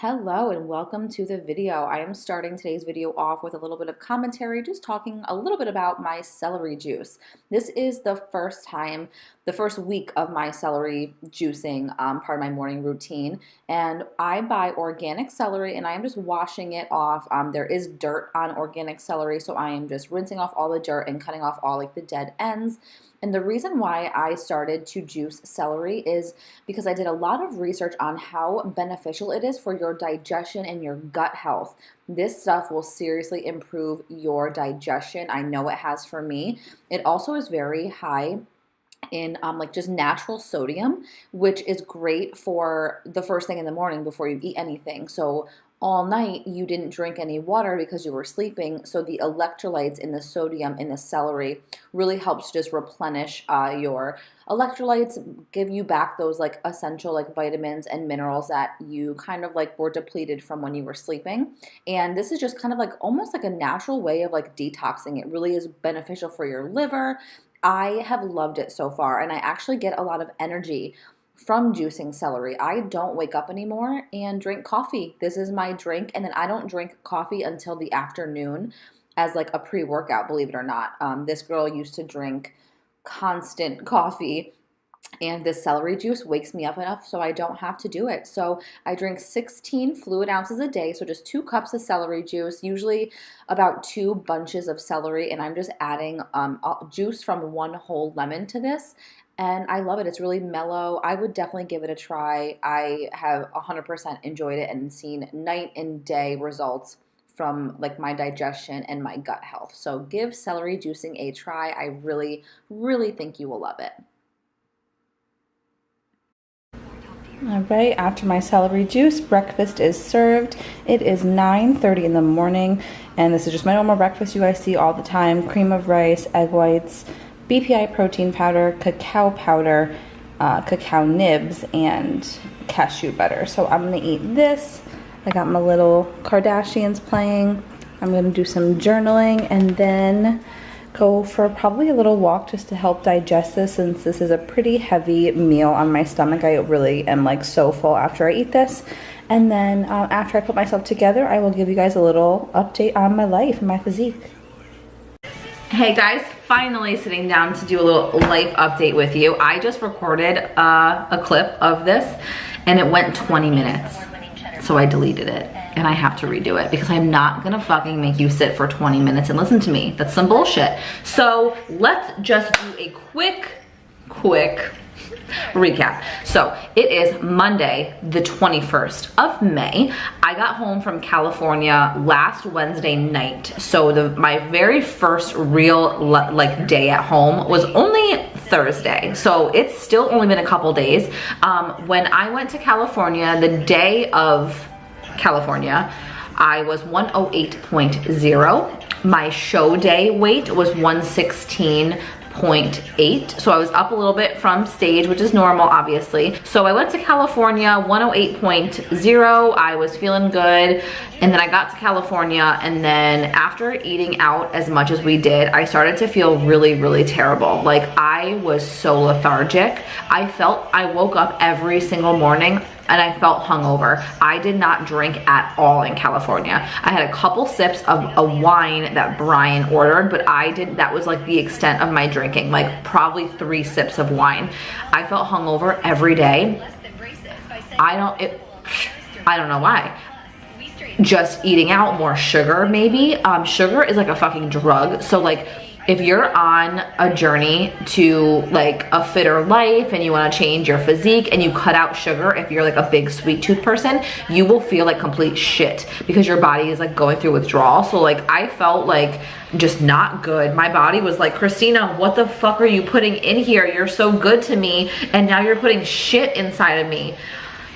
Hello and welcome to the video. I am starting today's video off with a little bit of commentary, just talking a little bit about my celery juice. This is the first time, the first week of my celery juicing, um, part of my morning routine. And I buy organic celery and I am just washing it off. Um, there is dirt on organic celery, so I am just rinsing off all the dirt and cutting off all like the dead ends. And the reason why I started to juice celery is because I did a lot of research on how beneficial it is for your digestion and your gut health. This stuff will seriously improve your digestion. I know it has for me. It also is very high in um, like just natural sodium, which is great for the first thing in the morning before you eat anything. So all night you didn't drink any water because you were sleeping. So the electrolytes in the sodium in the celery really helps just replenish uh, your electrolytes, give you back those like essential like vitamins and minerals that you kind of like were depleted from when you were sleeping. And this is just kind of like almost like a natural way of like detoxing. It really is beneficial for your liver. I have loved it so far and I actually get a lot of energy from juicing celery. I don't wake up anymore and drink coffee. This is my drink, and then I don't drink coffee until the afternoon as like a pre-workout, believe it or not. Um, this girl used to drink constant coffee and this celery juice wakes me up enough so I don't have to do it. So I drink 16 fluid ounces a day, so just two cups of celery juice, usually about two bunches of celery, and I'm just adding um, juice from one whole lemon to this and I love it. It's really mellow. I would definitely give it a try. I have 100% enjoyed it and seen night and day results from like my digestion and my gut health. So give celery juicing a try. I really, really think you will love it. All right, after my celery juice, breakfast is served. It is 9.30 in the morning, and this is just my normal breakfast you guys see all the time. Cream of rice, egg whites, BPI protein powder, cacao powder, uh, cacao nibs, and cashew butter. So I'm gonna eat this. I got my little Kardashians playing. I'm gonna do some journaling and then go for probably a little walk just to help digest this since this is a pretty heavy meal on my stomach. I really am like so full after I eat this. And then uh, after I put myself together, I will give you guys a little update on my life and my physique. Hey guys, finally sitting down to do a little life update with you. I just recorded uh, a clip of this and it went 20 minutes. So I deleted it and I have to redo it because I'm not gonna fucking make you sit for 20 minutes and listen to me. That's some bullshit. So let's just do a quick, quick recap. So it is Monday, the 21st of May. I got home from California last Wednesday night. So the my very first real like day at home was only Thursday. So it's still only been a couple days. Um, when I went to California, the day of California, I was 108.0. My show day weight was 116 108.8. So I was up a little bit from stage, which is normal, obviously. So I went to California, 108.0. I was feeling good. And then I got to California and then after eating out as much as we did, I started to feel really, really terrible. Like I was so lethargic. I felt, I woke up every single morning and I felt hungover. I did not drink at all in California. I had a couple sips of a wine that Brian ordered, but I did, that was like the extent of my drinking, like probably three sips of wine. I felt hungover every day. I don't, it, I don't know why just eating out more sugar maybe um sugar is like a fucking drug so like if you're on a journey to like a fitter life and you want to change your physique and you cut out sugar if you're like a big sweet tooth person you will feel like complete shit because your body is like going through withdrawal. So like i felt like just not good. My body was like christina what the fuck are you putting in here? You're so good to me and now you're putting shit inside of me.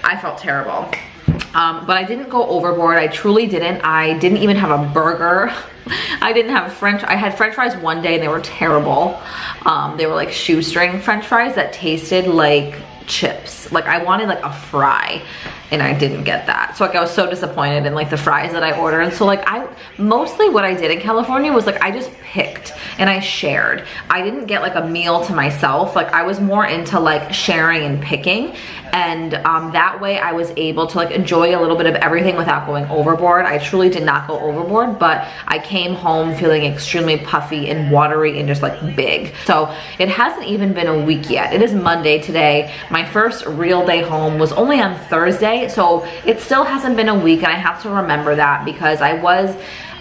I felt terrible um, but I didn't go overboard. I truly didn't. I didn't even have a burger. I didn't have french, I had french fries one day and they were terrible. Um, they were like shoestring french fries that tasted like chips. Like I wanted like a fry and I didn't get that. So like I was so disappointed in like the fries that I ordered. And so like I, mostly what I did in California was like I just picked and I shared. I didn't get like a meal to myself. Like I was more into like sharing and picking and um, that way I was able to like enjoy a little bit of everything without going overboard. I truly did not go overboard, but I came home feeling extremely puffy and watery and just like big. So it hasn't even been a week yet. It is Monday today. My first real day home was only on Thursday, so it still hasn't been a week and I have to remember that because I was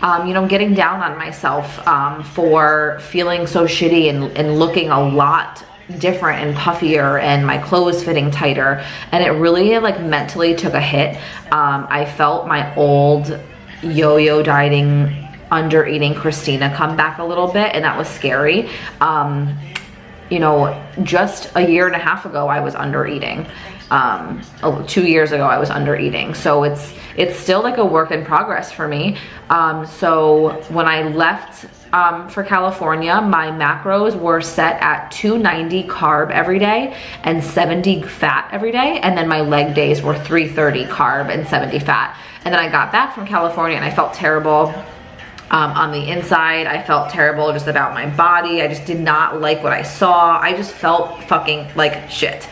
um, you know, getting down on myself um, for feeling so shitty and, and looking a lot different and puffier and my clothes fitting tighter and it really like mentally took a hit. Um, i felt my old yo-yo dieting under eating christina come back a little bit and that was scary. Um, you know just a year and a half ago i was under eating um, oh, two years ago I was under eating. So it's, it's still like a work in progress for me. Um, so when I left um, for California, my macros were set at 290 carb every day and 70 fat every day. And then my leg days were 330 carb and 70 fat. And then I got back from California and I felt terrible. Um, on the inside. I felt terrible just about my body. I just did not like what I saw. I just felt fucking like shit.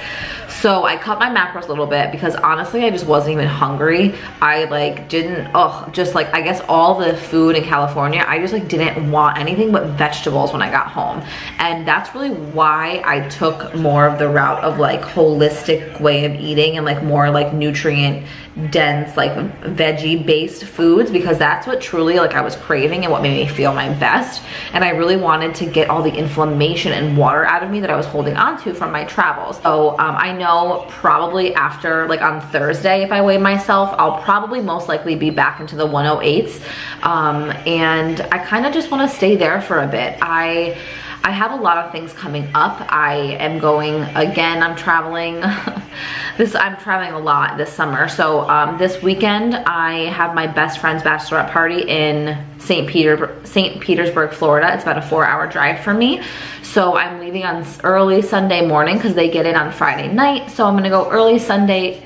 So I cut my macros a little bit because honestly, I just wasn't even hungry. I like didn't, oh, just like, I guess all the food in California, I just like didn't want anything but vegetables when I got home. And that's really why I took more of the route of like holistic way of eating and like more like nutrient dense like veggie based foods because that's what truly like I was craving and what made me feel my best. And I really wanted to get all the inflammation and water out of me that I was holding on to from my travels. So um, I know probably after like on Thursday if I weigh myself I'll probably most likely be back into the 108s um, and I kind of just want to stay there for a bit. I I have a lot of things coming up. I am going again, I'm traveling. this I'm traveling a lot this summer. So um, this weekend I have my best friend's bachelorette party in St. Peter, St. Petersburg, Florida. It's about a four hour drive for me. So I'm leaving on early Sunday morning because they get in on Friday night. So I'm gonna go early Sunday,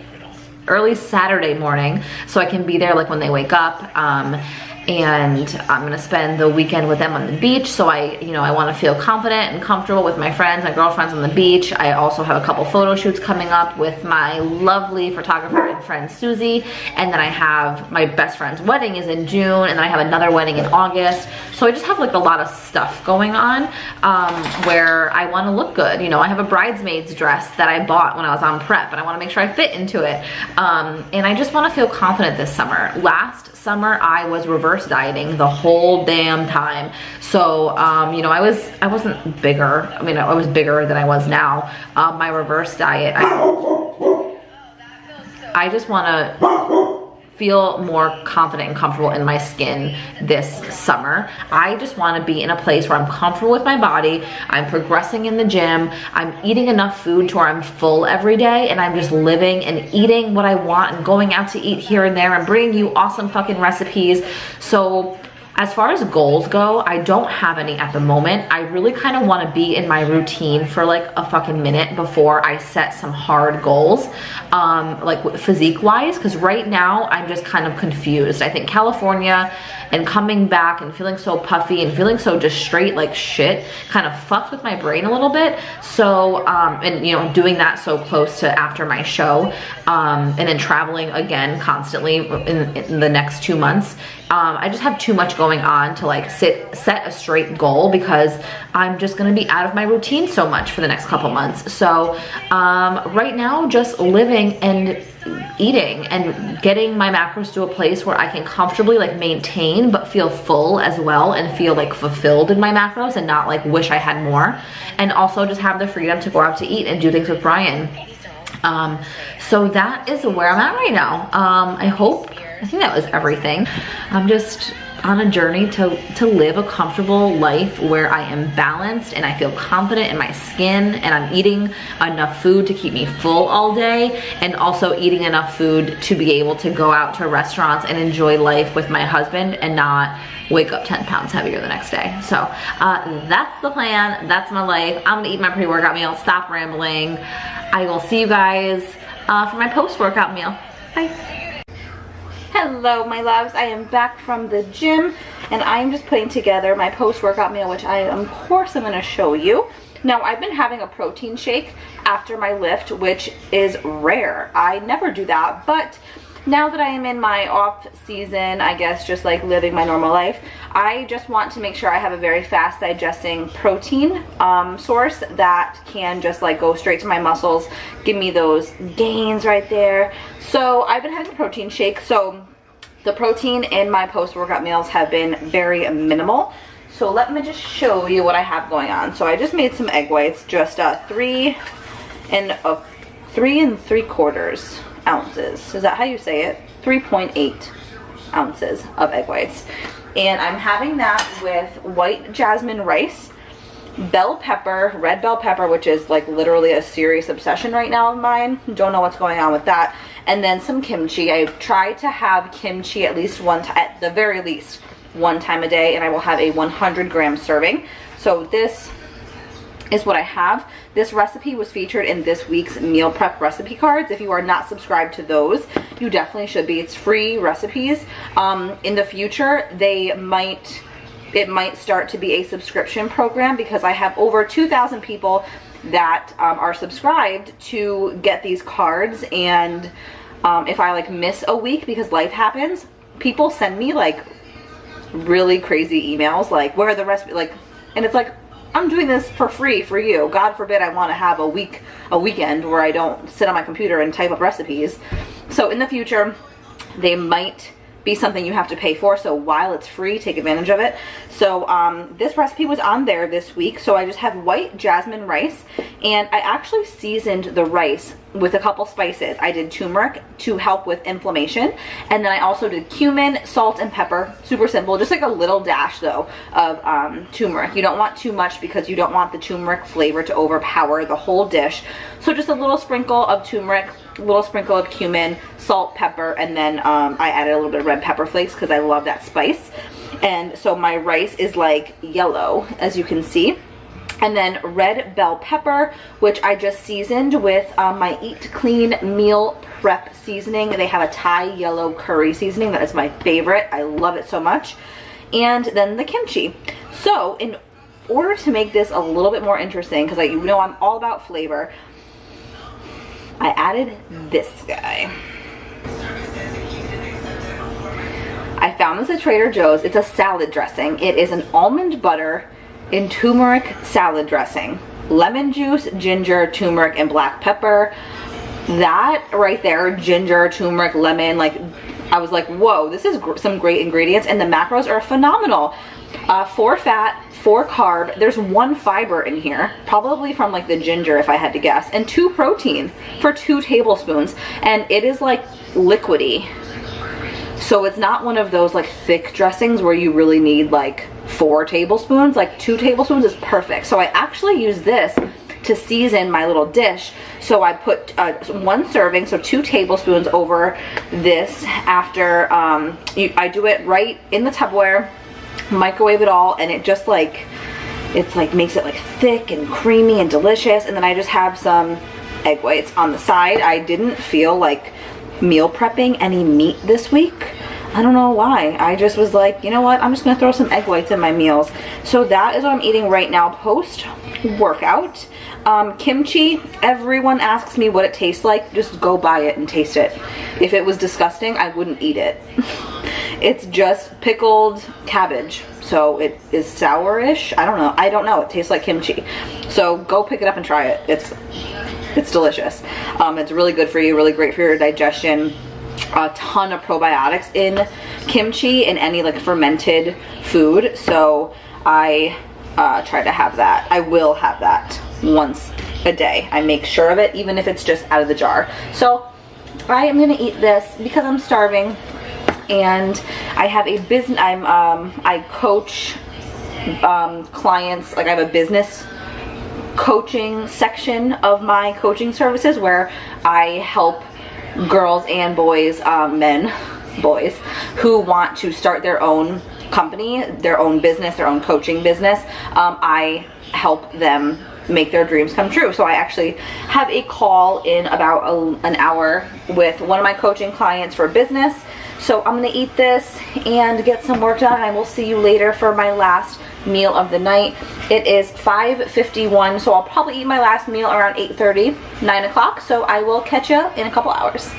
early Saturday morning so I can be there like when they wake up. Um, and I'm gonna spend the weekend with them on the beach. So I, you know, I wanna feel confident and comfortable with my friends, my girlfriends on the beach. I also have a couple photo shoots coming up with my lovely photographer and friend Susie. And then I have my best friend's wedding is in June and then I have another wedding in August. So I just have like a lot of stuff going on um, where I wanna look good. You know, I have a bridesmaid's dress that I bought when I was on prep and I wanna make sure I fit into it. Um, and I just wanna feel confident this summer. Last summer I was reverse dieting the whole damn time. So, um, you know, I was, I wasn't bigger. I mean, I was bigger than I was now. Um, my reverse diet, I, I just want to feel more confident and comfortable in my skin this summer. I just wanna be in a place where I'm comfortable with my body, I'm progressing in the gym, I'm eating enough food to where I'm full every day, and I'm just living and eating what I want and going out to eat here and there and bringing you awesome fucking recipes. So as far as goals go, I don't have any at the moment. I really kind of want to be in my routine for like a fucking minute before I set some hard goals, um, like physique wise, because right now I'm just kind of confused. I think California and coming back and feeling so puffy and feeling so just straight like shit kind of fucked with my brain a little bit. So, um, and you know, doing that so close to after my show um, and then traveling again constantly in, in the next two months, um, I just have too much going on to like sit set a straight goal because I'm just gonna be out of my routine so much for the next couple months. So um, right now, just living and eating and getting my macros to a place where I can comfortably like maintain but feel full as well and feel like fulfilled in my macros and not like wish I had more. And also just have the freedom to go out to eat and do things with Brian. Um, so that is where I'm at right now. Um, I hope I think that was everything I'm just on a journey to, to live a comfortable life where I am balanced and I feel confident in my skin and I'm eating enough food to keep me full all day and also eating enough food to be able to go out to restaurants and enjoy life with my husband and not wake up 10 pounds heavier the next day. So uh, that's the plan. That's my life. I'm gonna eat my pre-workout meal, stop rambling. I will see you guys uh, for my post-workout meal. Bye. Hello my loves, I am back from the gym and I'm just putting together my post-workout meal which I of course I'm going to show you. Now I've been having a protein shake after my lift which is rare. I never do that but now that I am in my off season, I guess just like living my normal life, I just want to make sure I have a very fast digesting protein um, source that can just like go straight to my muscles, give me those gains right there. So I've been having a protein shake. So the protein in my post-workout meals have been very minimal. So let me just show you what I have going on. So I just made some egg whites, just uh, three and three and three quarters ounces. Is that how you say it? 3.8 ounces of egg whites. And I'm having that with white jasmine rice, bell pepper, red bell pepper, which is like literally a serious obsession right now of mine. Don't know what's going on with that. And then some kimchi. I've tried to have kimchi at least one at the very least one time a day, and I will have a 100 gram serving. So this is what I have. This recipe was featured in this week's meal prep recipe cards. If you are not subscribed to those, you definitely should be. It's free recipes. Um, in the future, they might, it might start to be a subscription program because I have over 2,000 people that um, are subscribed to get these cards and um, if I like miss a week because life happens, people send me like really crazy emails like where are the rest like and it's like I'm doing this for free for you. God forbid I want to have a week, a weekend where I don't sit on my computer and type up recipes. So in the future, they might be something you have to pay for. So while it's free, take advantage of it. So um, this recipe was on there this week. So I just have white jasmine rice and I actually seasoned the rice with a couple spices. I did turmeric to help with inflammation. And then I also did cumin, salt, and pepper. Super simple, just like a little dash though of um, turmeric. You don't want too much because you don't want the turmeric flavor to overpower the whole dish. So just a little sprinkle of turmeric, little sprinkle of cumin, salt, pepper, and then um, I added a little bit of red pepper flakes because I love that spice. And so my rice is like yellow, as you can see. And then red bell pepper which I just seasoned with um, my eat clean meal prep seasoning. They have a Thai yellow curry seasoning. That is my favorite. I love it so much. And then the kimchi. So in order to make this a little bit more interesting because you know I'm all about flavor I added this guy I found this at Trader Joe's it's a salad dressing it is an almond butter in turmeric salad dressing. Lemon juice, ginger, turmeric, and black pepper. That right there, ginger, turmeric, lemon, like I was like, whoa, this is gr some great ingredients and the macros are phenomenal. Uh, four fat, four carb, there's one fiber in here, probably from like the ginger if I had to guess, and two protein for two tablespoons. And it is like liquidy. So it's not one of those like thick dressings where you really need like four tablespoons like two tablespoons is perfect so I actually use this to season my little dish so I put uh, one serving so two tablespoons over this after um, you, I do it right in the Tupperware microwave it all and it just like it's like makes it like thick and creamy and delicious and then I just have some egg whites on the side I didn't feel like meal prepping any meat this week I don't know why. I just was like, you know what? I'm just going to throw some egg whites in my meals. So that is what I'm eating right now post workout. Um, kimchi, everyone asks me what it tastes like. Just go buy it and taste it. If it was disgusting, I wouldn't eat it. it's just pickled cabbage. So it is sourish. I don't know. I don't know. It tastes like kimchi. So go pick it up and try it. It's it's delicious. Um, it's really good for you, really great for your digestion a ton of probiotics in kimchi and any like fermented food. So I uh, try to have that. I will have that once a day. I make sure of it, even if it's just out of the jar. So I am gonna eat this because I'm starving. and I have a business, I'm, um, I coach um, clients, like I have a business coaching section of my coaching services where I help girls and boys, um, men, boys, who want to start their own company, their own business, their own coaching business. Um, I help them make their dreams come true. So I actually have a call in about a, an hour with one of my coaching clients for business. So I'm gonna eat this and get some work done. I will see you later for my last meal of the night. It is 5.51, so I'll probably eat my last meal around 8.30, 9 o'clock. So I will catch you in a couple hours.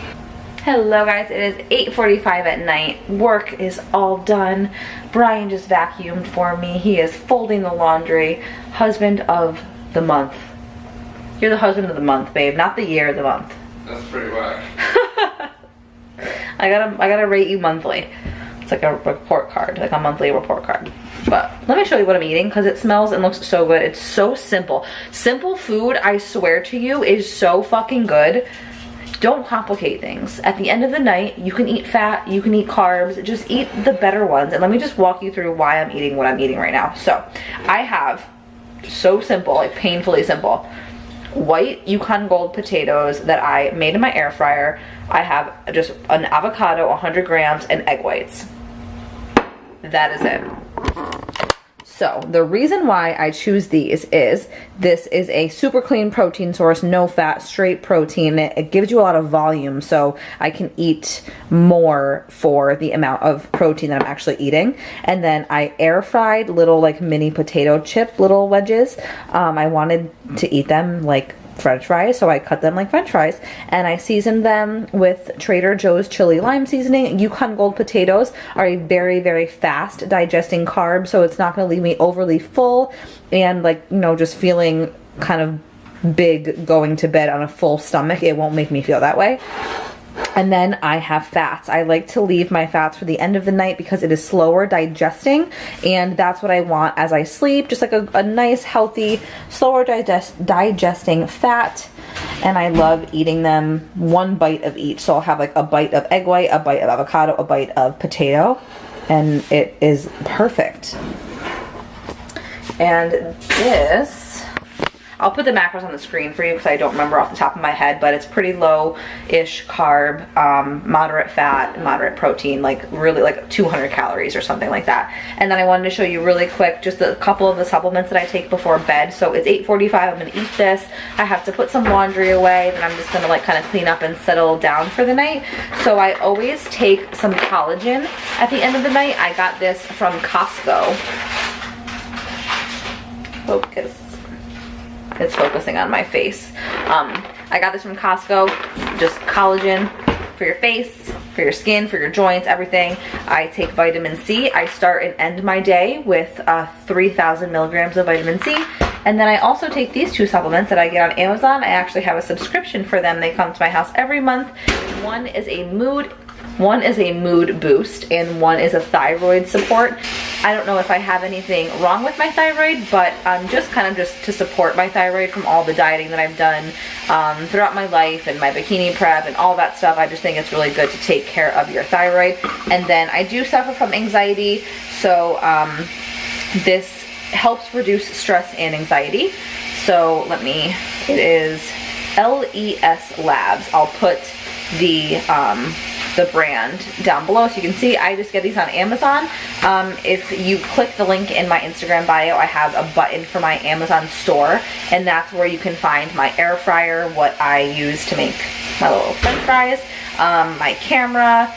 Hello guys, it is 8.45 at night. Work is all done. Brian just vacuumed for me. He is folding the laundry. Husband of the month. You're the husband of the month, babe, not the year, the month. That's pretty whack. I gotta, I gotta rate you monthly. It's like a report card, like a monthly report card. But let me show you what I'm eating because it smells and looks so good. It's so simple. Simple food, I swear to you, is so fucking good. Don't complicate things. At the end of the night, you can eat fat, you can eat carbs, just eat the better ones. And let me just walk you through why I'm eating what I'm eating right now. So I have so simple, like painfully simple, white Yukon Gold potatoes that I made in my air fryer. I have just an avocado, 100 grams, and egg whites. That is it. So the reason why I choose these is this is a super clean protein source, no fat, straight protein. It, it, gives you a lot of volume so I can eat more for the amount of protein that I'm actually eating. And then I air fried little like mini potato chip little wedges. Um, I wanted to eat them like french fries so I cut them like french fries and I seasoned them with Trader Joe's chili lime seasoning. Yukon Gold potatoes are a very very fast digesting carb so it's not going to leave me overly full and like you know just feeling kind of big going to bed on a full stomach. It won't make me feel that way. And then I have fats. I like to leave my fats for the end of the night because it is slower digesting and that's what I want as I sleep. Just like a, a nice, healthy, slower digest digesting fat. And I love eating them one bite of each. So I'll have like a bite of egg white, a bite of avocado, a bite of potato. And it is perfect. And this I'll put the macros on the screen for you because I don't remember off the top of my head, but it's pretty low-ish carb, um, moderate fat, moderate protein, like really like 200 calories or something like that. And then I wanted to show you really quick just a couple of the supplements that I take before bed. So it's 8.45, I'm gonna eat this. I have to put some laundry away, then I'm just gonna like kind of clean up and settle down for the night. So I always take some collagen at the end of the night. I got this from Costco. Focus it's focusing on my face. Um, I got this from Costco, just collagen for your face, for your skin, for your joints, everything. I take vitamin C. I start and end my day with uh, 3,000 milligrams of vitamin C. And then I also take these two supplements that I get on Amazon. I actually have a subscription for them. They come to my house every month. One is a mood one is a mood boost and one is a thyroid support. I don't know if I have anything wrong with my thyroid, but um, just kind of just to support my thyroid from all the dieting that I've done um, throughout my life and my bikini prep and all that stuff. I just think it's really good to take care of your thyroid. And then I do suffer from anxiety, so um, this helps reduce stress and anxiety. So let me, it is LES Labs. I'll put the um, the brand down below. So you can see I just get these on Amazon. Um, if you click the link in my Instagram bio, I have a button for my Amazon store and that's where you can find my air fryer, what I use to make my little french fries, um, my camera,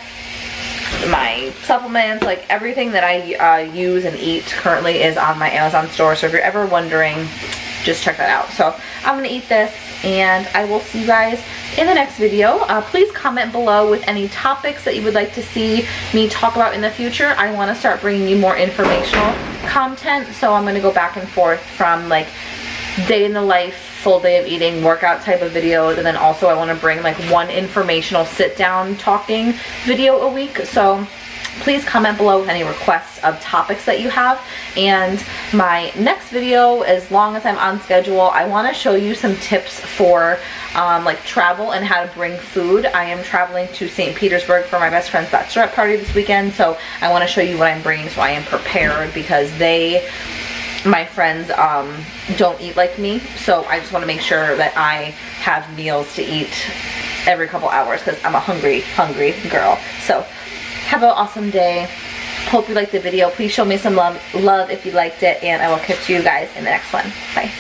my supplements, like everything that I uh, use and eat currently is on my Amazon store. So if you're ever wondering, just check that out. So I'm gonna eat this and I will see you guys in the next video. Uh, please comment below with any topics that you would like to see me talk about in the future. I want to start bringing you more informational content, so I'm going to go back and forth from like day in the life, full day of eating, workout type of videos, and then also I want to bring like one informational sit down talking video a week. So please comment below with any requests of topics that you have. And my next video as long as I'm on schedule I want to show you some tips for um, like travel and how to bring food. I am traveling to St. Petersburg for my best friend's bachelorette party this weekend so I want to show you what I'm bringing so I am prepared because they my friends um, don't eat like me. So I just want to make sure that I have meals to eat every couple hours because I'm a hungry hungry girl. So have an awesome day. Hope you liked the video. Please show me some love, love if you liked it, and I will catch you guys in the next one. Bye.